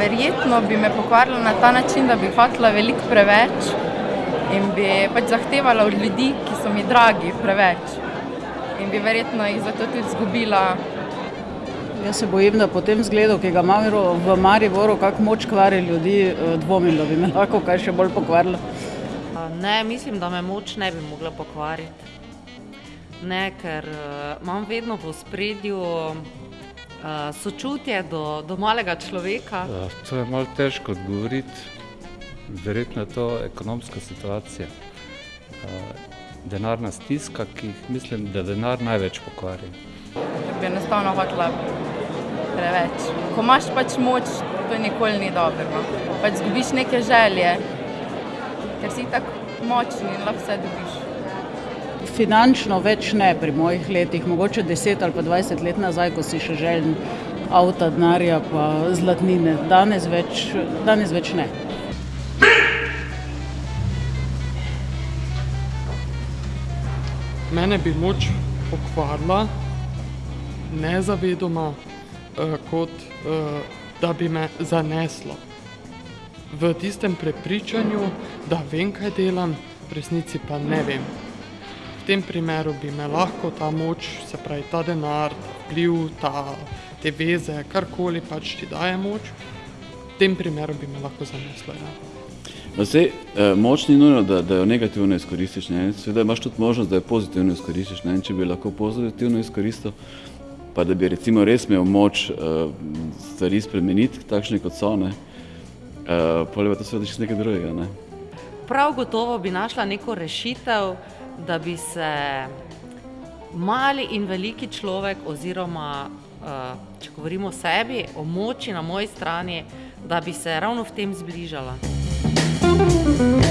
verjetno bi me pokvarila na ta način, da bi hotela veliko preveč in bi pač zahtevala od ljudi, ki so mi dragi, preveč. In bi verjetno jih zato tudi izgubila. Jaz se bojim, da po tem zgledu, ki ga imamo v Mariboru, kako moč kvari ljudi, eh, dvomim, da bi me lahko kaj še bolj pokvarilo. A, Ne, mislim, da me moč ne bi mogla pokvariti. Ne, ker uh, imam vedno v spredju uh, sočutje do, do malega človeka. Uh, to je malo težko odgovoriti. Verjetno je to ekonomska situacija. Uh, denarna stiska, ki jih mislim, da denar največ pokvari. Bi enostavno hotela preveč. Ko imaš pač moč, to nikoli ni dobro. Pač zgubiš neke želje, ker si tako močen in lahko vse dobiš. Finančno več ne pri mojih letih, mogoče 10 ali pa 20 let nazaj, ko si še željen avta, denarja pa zlatnine. Danes več, danes več ne. Mene bi moč pokvarila, nezavedoma, eh, kot eh, da bi me zaneslo. V tistem prepričanju, da vem, kaj delam, v resnici pa ne vem. V tem primeru bi me lahko ta moč, se pravi ta denar, ta vpliv, ta, te veze, karkoli pač ti daje moč, v tem primeru bi me lahko zaneslo. Ja. No, sej, eh, moč ni nujno, da, da jo negativno izkoristiš. Ne? Seveda imaš tudi možnost, da jo pozitivno izkoristiš. Ne? In če bi lahko pozitivno izkoristil, pa da bi recimo res imel moč uh, stvari spremeniti, takšne kot so, ne? Uh, pol je pa to seveda čisto nekaj drugega. Ne? Prav gotovo bi našla neko rešitev, da bi se mali in veliki človek, oziroma uh, če govorimo o sebi, o moči na moji strani, da bi se ravno v tem zbližala. thank you